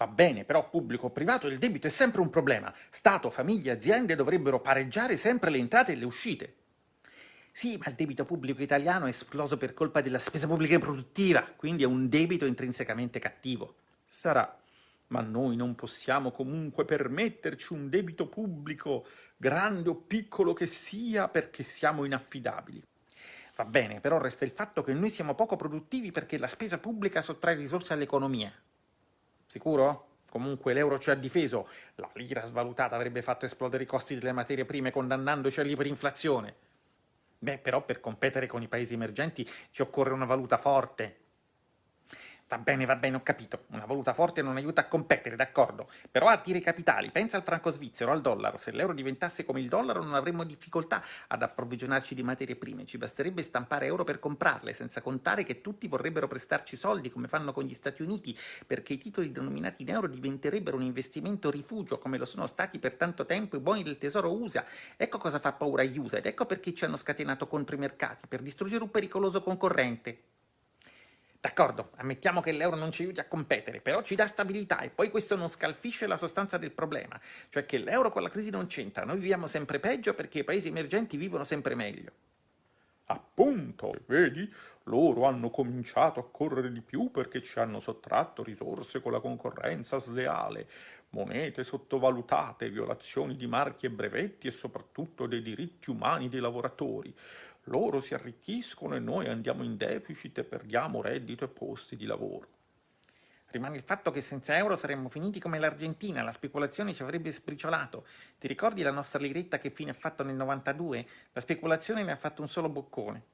Va bene, però pubblico o privato il debito è sempre un problema. Stato, famiglie, aziende dovrebbero pareggiare sempre le entrate e le uscite. Sì, ma il debito pubblico italiano è esploso per colpa della spesa pubblica improduttiva, quindi è un debito intrinsecamente cattivo. Sarà, ma noi non possiamo comunque permetterci un debito pubblico, grande o piccolo che sia, perché siamo inaffidabili. Va bene, però resta il fatto che noi siamo poco produttivi perché la spesa pubblica sottrae risorse all'economia. Sicuro? Comunque l'euro ci ha difeso, la lira svalutata avrebbe fatto esplodere i costi delle materie prime condannandoci all'iperinflazione. Beh, però per competere con i paesi emergenti ci occorre una valuta forte, Va bene, va bene, ho capito. Una valuta forte non aiuta a competere, d'accordo. Però attira i capitali. Pensa al franco svizzero, al dollaro. Se l'euro diventasse come il dollaro non avremmo difficoltà ad approvvigionarci di materie prime. Ci basterebbe stampare euro per comprarle, senza contare che tutti vorrebbero prestarci soldi, come fanno con gli Stati Uniti, perché i titoli denominati in euro diventerebbero un investimento rifugio, come lo sono stati per tanto tempo i buoni del tesoro USA. Ecco cosa fa paura agli USA ed ecco perché ci hanno scatenato contro i mercati, per distruggere un pericoloso concorrente. D'accordo, ammettiamo che l'euro non ci aiuti a competere, però ci dà stabilità e poi questo non scalfisce la sostanza del problema, cioè che l'euro con la crisi non c'entra, noi viviamo sempre peggio perché i paesi emergenti vivono sempre meglio. Appunto, vedi, loro hanno cominciato a correre di più perché ci hanno sottratto risorse con la concorrenza sleale, monete sottovalutate, violazioni di marchi e brevetti e soprattutto dei diritti umani dei lavoratori loro si arricchiscono e noi andiamo in deficit e perdiamo reddito e posti di lavoro. Rimane il fatto che senza euro saremmo finiti come l'Argentina, la speculazione ci avrebbe sbriciolato. Ti ricordi la nostra liretta che fine ha fatto nel 92? La speculazione ne ha fatto un solo boccone.